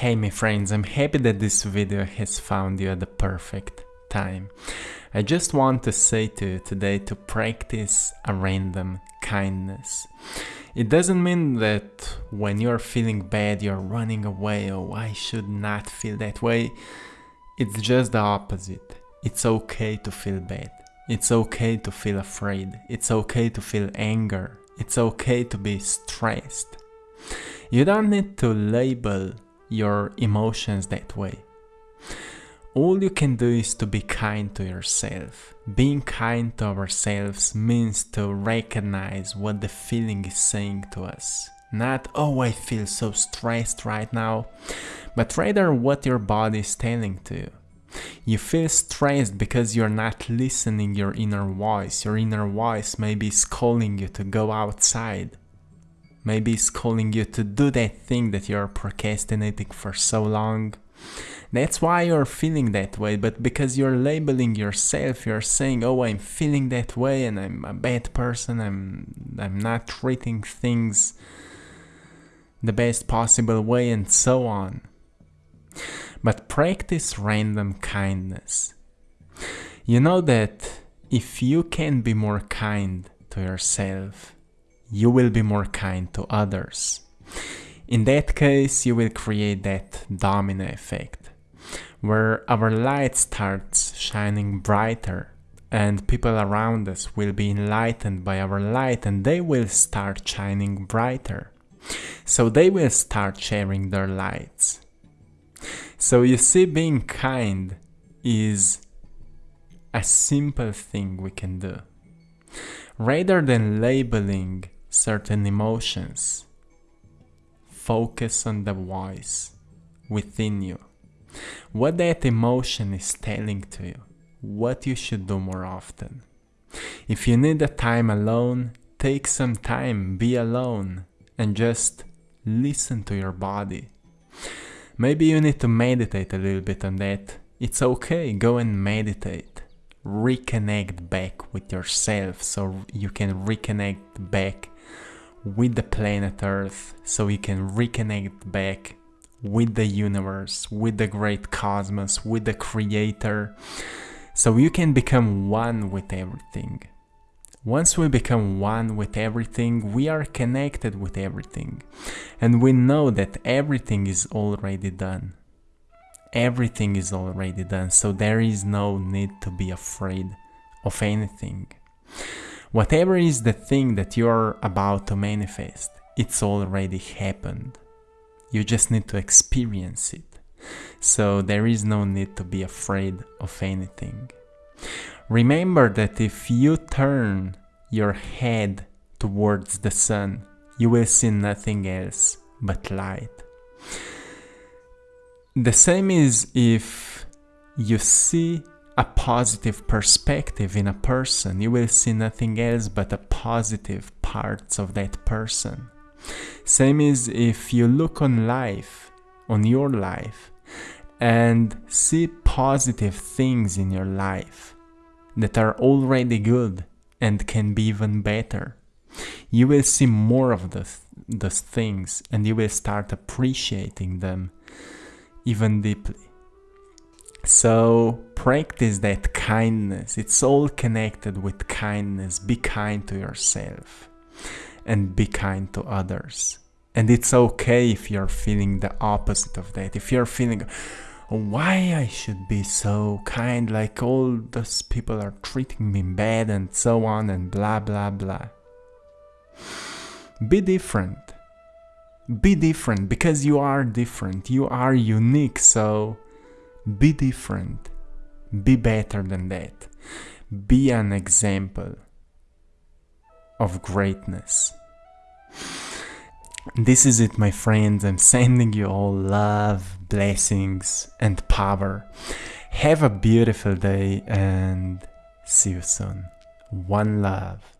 Hey my friends, I'm happy that this video has found you at the perfect time. I just want to say to you today to practice a random kindness. It doesn't mean that when you're feeling bad you're running away, oh I should not feel that way. It's just the opposite. It's okay to feel bad. It's okay to feel afraid. It's okay to feel anger. It's okay to be stressed. You don't need to label your emotions that way. All you can do is to be kind to yourself. Being kind to ourselves means to recognize what the feeling is saying to us. Not, oh, I feel so stressed right now, but rather what your body is telling to you. You feel stressed because you're not listening your inner voice. Your inner voice maybe is calling you to go outside Maybe it's calling you to do that thing that you're procrastinating for so long. That's why you're feeling that way, but because you're labeling yourself, you're saying, "Oh, I'm feeling that way and I'm a bad person. I'm I'm not treating things the best possible way and so on." But practice random kindness. You know that if you can be more kind to yourself, you will be more kind to others. In that case, you will create that domino effect, where our light starts shining brighter and people around us will be enlightened by our light and they will start shining brighter. So they will start sharing their lights. So you see, being kind is a simple thing we can do. Rather than labeling certain emotions. Focus on the voice within you. What that emotion is telling to you, what you should do more often. If you need a time alone, take some time, be alone, and just listen to your body. Maybe you need to meditate a little bit on that. It's okay, go and meditate. Reconnect back with yourself so you can reconnect back with the planet Earth so we can reconnect back with the universe, with the great cosmos, with the creator, so you can become one with everything. Once we become one with everything, we are connected with everything, and we know that everything is already done. Everything is already done, so there is no need to be afraid of anything. Whatever is the thing that you're about to manifest, it's already happened. You just need to experience it. So there is no need to be afraid of anything. Remember that if you turn your head towards the sun, you will see nothing else but light. The same is if you see a positive perspective in a person, you will see nothing else but the positive parts of that person. Same is if you look on life, on your life, and see positive things in your life that are already good and can be even better. You will see more of those, those things and you will start appreciating them even deeply. So practice that kindness. It's all connected with kindness. Be kind to yourself and be kind to others. And it's okay if you're feeling the opposite of that. If you're feeling why I should be so kind, like all those people are treating me bad and so on and blah blah blah. Be different. Be different because you are different. You are unique, so be different. Be better than that. Be an example of greatness. This is it, my friends. I'm sending you all love, blessings, and power. Have a beautiful day and see you soon. One love.